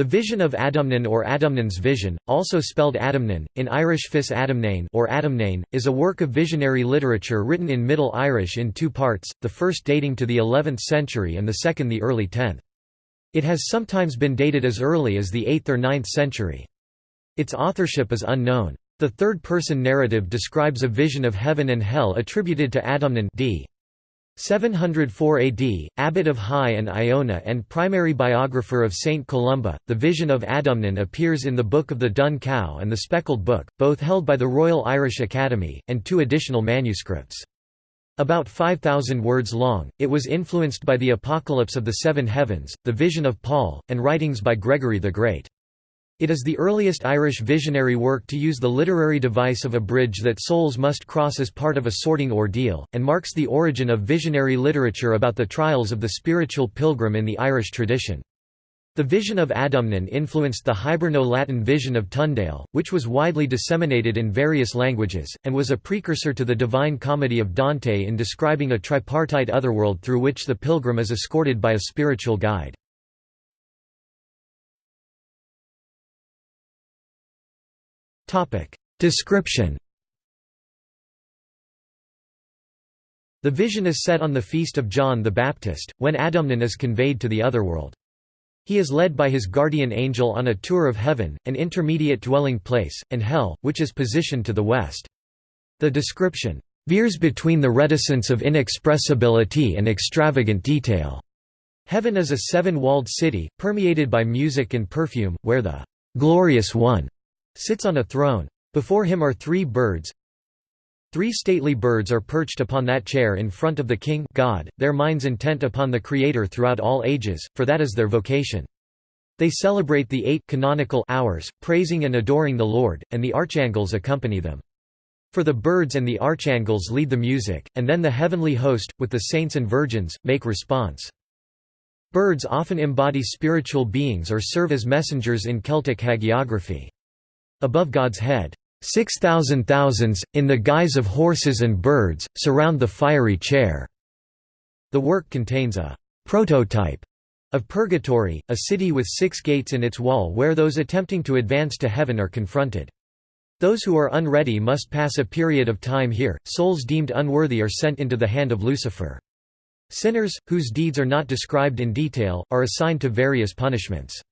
The Vision of Adamnan or Adamnan's Vision, also spelled Adomnan, in Irish Fis Adamnain or Adomnain, is a work of visionary literature written in Middle Irish in two parts, the first dating to the 11th century and the second the early 10th. It has sometimes been dated as early as the 8th or 9th century. Its authorship is unknown. The third-person narrative describes a vision of heaven and hell attributed to Adamnan d. 704 AD, abbot of Hy and Iona and primary biographer of Saint Columba, the vision of Adamnan appears in the Book of the Dun Cow and the Speckled Book, both held by the Royal Irish Academy, and two additional manuscripts. About 5,000 words long, it was influenced by the Apocalypse of the Seven Heavens, the Vision of Paul, and writings by Gregory the Great. It is the earliest Irish visionary work to use the literary device of a bridge that souls must cross as part of a sorting ordeal, and marks the origin of visionary literature about the trials of the spiritual pilgrim in the Irish tradition. The vision of Adamnan influenced the Hiberno-Latin vision of Tundale, which was widely disseminated in various languages, and was a precursor to the Divine Comedy of Dante in describing a tripartite otherworld through which the pilgrim is escorted by a spiritual guide. Description The vision is set on the feast of John the Baptist, when Adamnan is conveyed to the otherworld. He is led by his guardian angel on a tour of heaven, an intermediate dwelling place, and hell, which is positioned to the west. The description veers between the reticence of inexpressibility and extravagant detail. Heaven is a seven-walled city, permeated by music and perfume, where the glorious one sits on a throne. Before him are three birds. Three stately birds are perched upon that chair in front of the King God, their minds intent upon the Creator throughout all ages, for that is their vocation. They celebrate the eight canonical hours, praising and adoring the Lord, and the archangels accompany them. For the birds and the archangels lead the music, and then the heavenly host, with the saints and virgins, make response. Birds often embody spiritual beings or serve as messengers in Celtic hagiography. Above God's head, Six thousand thousands, in the guise of horses and birds, surround the fiery chair." The work contains a «prototype» of Purgatory, a city with six gates in its wall where those attempting to advance to heaven are confronted. Those who are unready must pass a period of time here, souls deemed unworthy are sent into the hand of Lucifer. Sinners, whose deeds are not described in detail, are assigned to various punishments.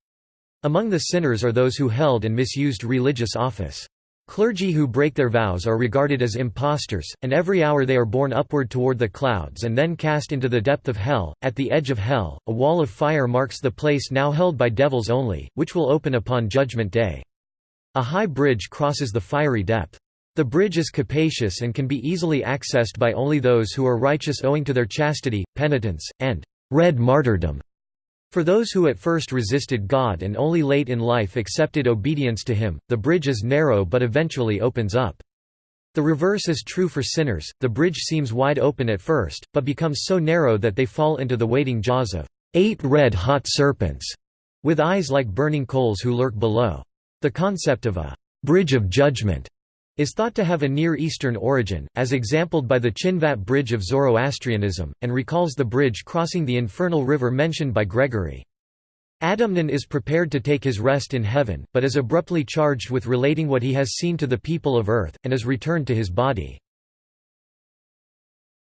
Among the sinners are those who held and misused religious office. Clergy who break their vows are regarded as impostors, and every hour they are borne upward toward the clouds and then cast into the depth of hell. At the edge of hell, a wall of fire marks the place now held by devils only, which will open upon Judgment Day. A high bridge crosses the fiery depth. The bridge is capacious and can be easily accessed by only those who are righteous owing to their chastity, penitence, and red martyrdom. For those who at first resisted God and only late in life accepted obedience to Him, the bridge is narrow but eventually opens up. The reverse is true for sinners, the bridge seems wide open at first, but becomes so narrow that they fall into the waiting jaws of eight red-hot serpents, with eyes like burning coals who lurk below. The concept of a bridge of judgment is thought to have a Near Eastern origin, as exampled by the Chinvat Bridge of Zoroastrianism, and recalls the bridge crossing the infernal river mentioned by Gregory. Adamnan is prepared to take his rest in heaven, but is abruptly charged with relating what he has seen to the people of earth, and is returned to his body.